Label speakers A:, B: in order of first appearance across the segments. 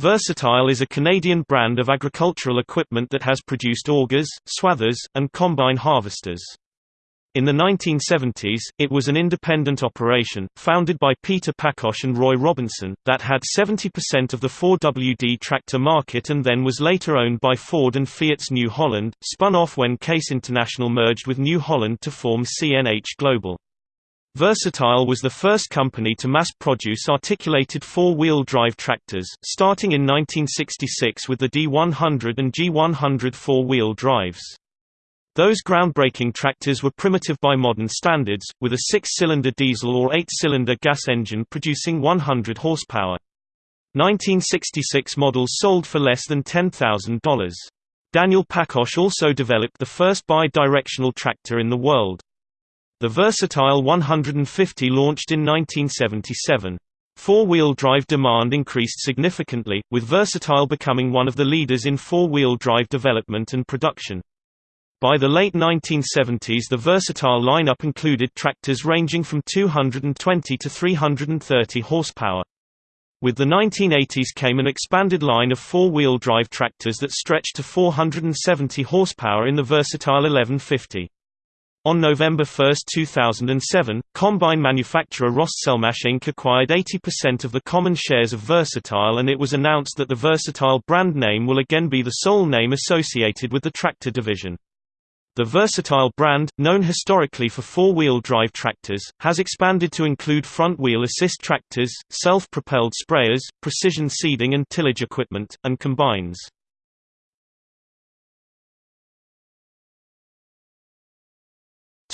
A: Versatile is a Canadian brand of agricultural equipment that has produced augers, swathers, and combine harvesters. In the 1970s, it was an independent operation, founded by Peter Pakosh and Roy Robinson, that had 70% of the 4WD tractor market and then was later owned by Ford and Fiat's New Holland, spun off when Case International merged with New Holland to form CNH Global. Versatile was the first company to mass-produce articulated four-wheel drive tractors, starting in 1966 with the D100 and G100 four-wheel drives. Those groundbreaking tractors were primitive by modern standards, with a six-cylinder diesel or eight-cylinder gas engine producing 100 horsepower. 1966 models sold for less than $10,000. Daniel Pakosh also developed the first bi-directional tractor in the world. The Versatile 150 launched in 1977. Four-wheel drive demand increased significantly, with Versatile becoming one of the leaders in four-wheel drive development and production. By the late 1970s the Versatile lineup included tractors ranging from 220 to 330 horsepower. With the 1980s came an expanded line of four-wheel drive tractors that stretched to 470 horsepower in the Versatile 1150. On November 1, 2007, combine manufacturer Ross Selmash Inc. acquired 80% of the common shares of Versatile and it was announced that the Versatile brand name will again be the sole name associated with the tractor division. The Versatile brand, known historically for four-wheel drive tractors, has expanded to include front-wheel assist tractors, self-propelled sprayers, precision seeding and tillage equipment, and combines.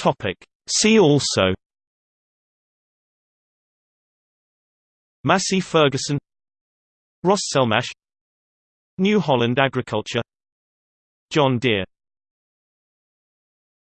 A: Topic. See also Massey Ferguson Rostselmash New Holland Agriculture John Deere